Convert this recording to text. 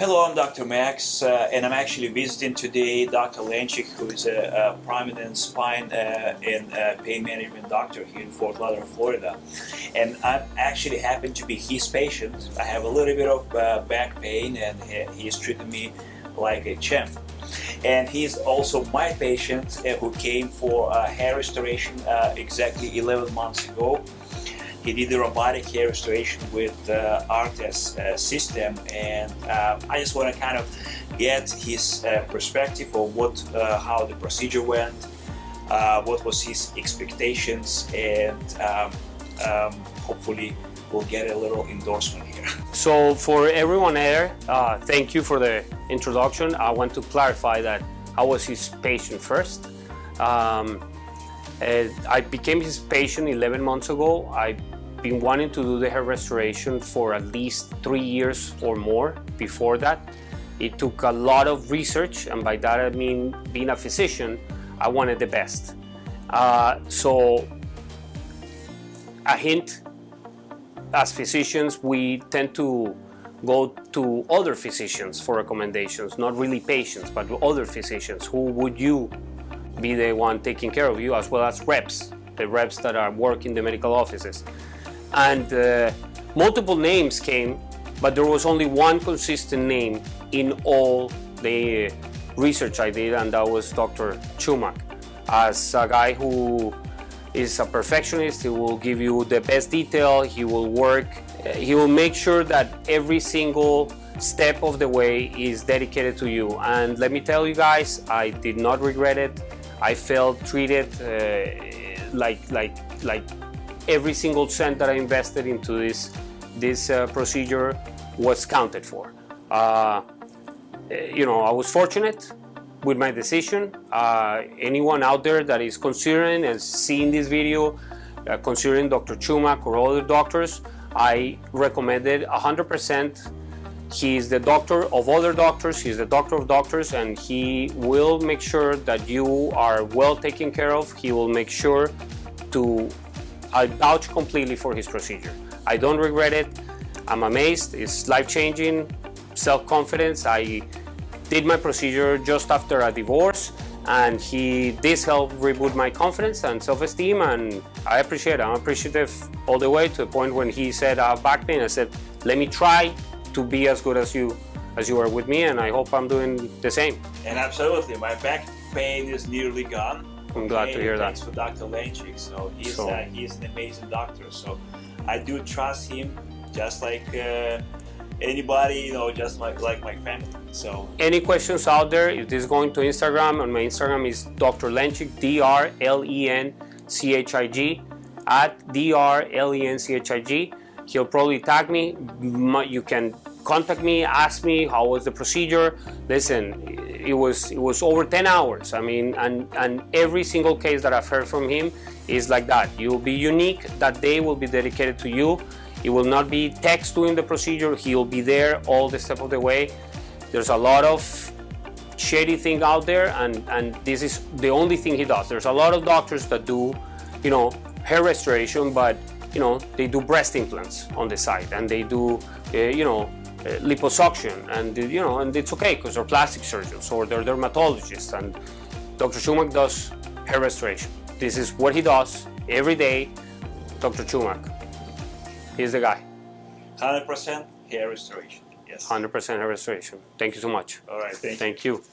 Hello, I'm Dr. Max, uh, and I'm actually visiting today Dr. Lenchig, who is a, a prominent spine uh, and uh, pain management doctor here in Fort Lauderdale, Florida. And I actually happen to be his patient. I have a little bit of uh, back pain, and he, he's treating me like a champ. And he's also my patient uh, who came for hair restoration uh, exactly 11 months ago. He did the robotic hair restoration with uh, ARTAS uh, system and uh, I just want to kind of get his uh, perspective of what, uh, how the procedure went, uh, what was his expectations and um, um, hopefully we'll get a little endorsement here. So for everyone there, thank you for the introduction. I want to clarify that I was his patient first. Um, I became his patient 11 months ago. I've been wanting to do the hair restoration for at least three years or more before that. It took a lot of research, and by that I mean being a physician, I wanted the best. Uh, so a hint, as physicians, we tend to go to other physicians for recommendations, not really patients, but other physicians. Who would you be the one taking care of you, as well as reps, the reps that are working the medical offices. And uh, multiple names came, but there was only one consistent name in all the research I did, and that was Dr. Chumak. As a guy who is a perfectionist, he will give you the best detail, he will work, he will make sure that every single step of the way is dedicated to you. And let me tell you guys, I did not regret it. I felt treated uh, like, like, like every single cent that I invested into this, this uh, procedure was counted for. Uh, you know, I was fortunate with my decision. Uh, anyone out there that is considering and seeing this video, uh, considering Dr. Chumak or other doctors, I recommended 100% he is the doctor of other doctors, he is the doctor of doctors, and he will make sure that you are well taken care of. He will make sure to, I vouch completely for his procedure. I don't regret it. I'm amazed. It's life-changing, self-confidence. I did my procedure just after a divorce and he this helped reboot my confidence and self-esteem and I appreciate it. I'm appreciative all the way to the point when he said ah, I have back pain. I said let me try to be as good as you as you are with me and I hope I'm doing the same. And absolutely, my back pain is nearly gone. I'm glad to hear thanks that. Thanks for Dr. Lenchig. So he's so, uh, he's an amazing doctor. So I do trust him, just like uh, anybody, you know, just like like my family. So any questions out there? If this is going to Instagram, and my Instagram is Dr. Lenchig, D R L E N C H I G, at D R L E N C H I G. He'll probably tag me. You can contact me, ask me how was the procedure. Listen, it was it was over 10 hours. I mean, and and every single case that I've heard from him is like that. You'll be unique. That day will be dedicated to you. It will not be text doing the procedure. He'll be there all the step of the way. There's a lot of shady thing out there, and and this is the only thing he does. There's a lot of doctors that do, you know, hair restoration, but you know they do breast implants on the side, and they do, uh, you know, uh, liposuction and you know and it's okay because they're plastic surgeons or they're dermatologists and Dr. Chumak does hair restoration. This is what he does every day. Dr. Chumak, he's the guy. 100% hair restoration. Yes. 100% hair restoration. Thank you so much. All right. Thank, thank you. you.